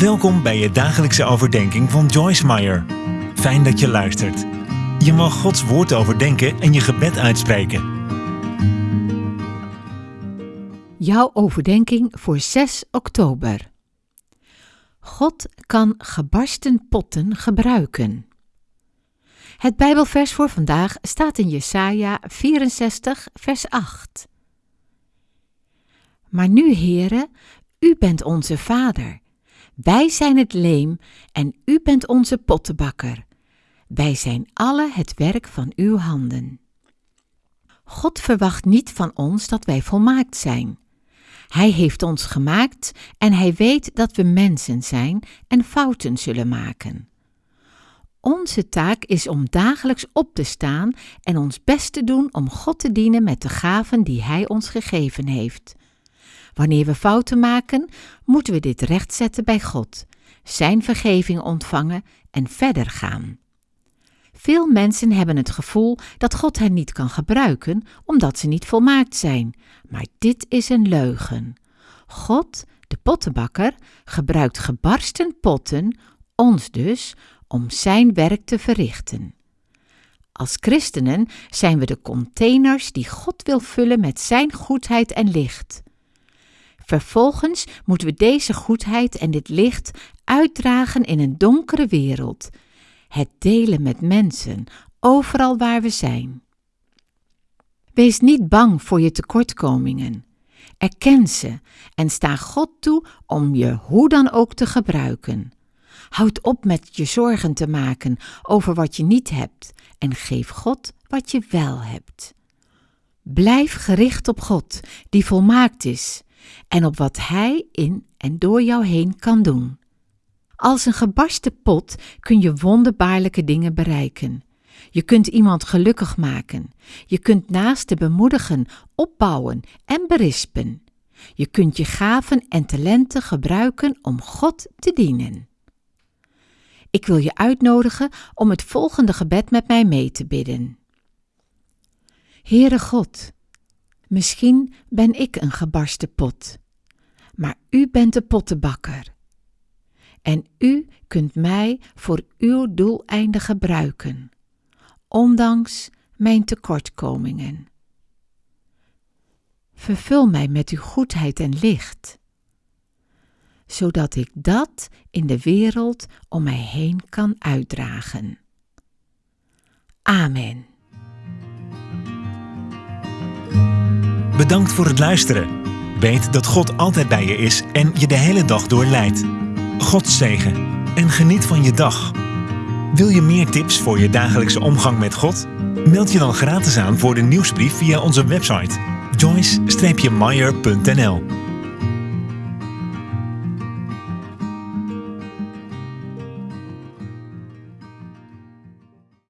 Welkom bij je dagelijkse overdenking van Joyce Meyer. Fijn dat je luistert. Je mag Gods woord overdenken en je gebed uitspreken. Jouw overdenking voor 6 oktober. God kan gebarsten potten gebruiken. Het Bijbelvers voor vandaag staat in Jesaja 64, vers 8. Maar nu, Heere, u bent onze Vader. Wij zijn het leem en u bent onze pottenbakker. Wij zijn alle het werk van uw handen. God verwacht niet van ons dat wij volmaakt zijn. Hij heeft ons gemaakt en hij weet dat we mensen zijn en fouten zullen maken. Onze taak is om dagelijks op te staan en ons best te doen om God te dienen met de gaven die Hij ons gegeven heeft. Wanneer we fouten maken, moeten we dit rechtzetten bij God, Zijn vergeving ontvangen en verder gaan. Veel mensen hebben het gevoel dat God hen niet kan gebruiken omdat ze niet volmaakt zijn, maar dit is een leugen. God, de pottenbakker, gebruikt gebarsten potten, ons dus, om Zijn werk te verrichten. Als christenen zijn we de containers die God wil vullen met Zijn goedheid en licht. Vervolgens moeten we deze goedheid en dit licht uitdragen in een donkere wereld, het delen met mensen, overal waar we zijn. Wees niet bang voor je tekortkomingen. Erken ze en sta God toe om je hoe dan ook te gebruiken. Houd op met je zorgen te maken over wat je niet hebt en geef God wat je wel hebt. Blijf gericht op God, die volmaakt is, en op wat Hij in en door jou heen kan doen. Als een gebarsten pot kun je wonderbaarlijke dingen bereiken. Je kunt iemand gelukkig maken. Je kunt naasten bemoedigen, opbouwen en berispen. Je kunt je gaven en talenten gebruiken om God te dienen. Ik wil je uitnodigen om het volgende gebed met mij mee te bidden. Heere God, misschien ben ik een gebarsten pot, maar u bent de pottenbakker. En u kunt mij voor uw doeleinden gebruiken, ondanks mijn tekortkomingen. Vervul mij met uw goedheid en licht zodat ik dat in de wereld om mij heen kan uitdragen. Amen. Bedankt voor het luisteren. Weet dat God altijd bij je is en je de hele dag door leidt. God zegen en geniet van je dag. Wil je meer tips voor je dagelijkse omgang met God? Meld je dan gratis aan voor de nieuwsbrief via onze website joyce-meyer.nl